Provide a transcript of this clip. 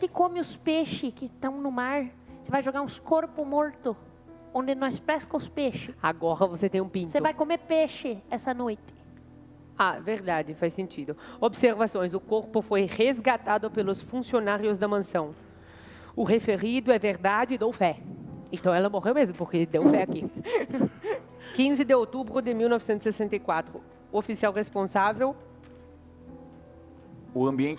gente come os peixes que estão no mar, você vai jogar uns corpos mortos, onde nós pesca os peixes. Agora você tem um pinto. Você vai comer peixe essa noite. Ah, verdade, faz sentido. Observações: o corpo foi resgatado pelos funcionários da mansão. O referido é verdade, dou fé. Então ela morreu mesmo, porque deu fé aqui. 15 de outubro de 1964. O oficial responsável O ambiente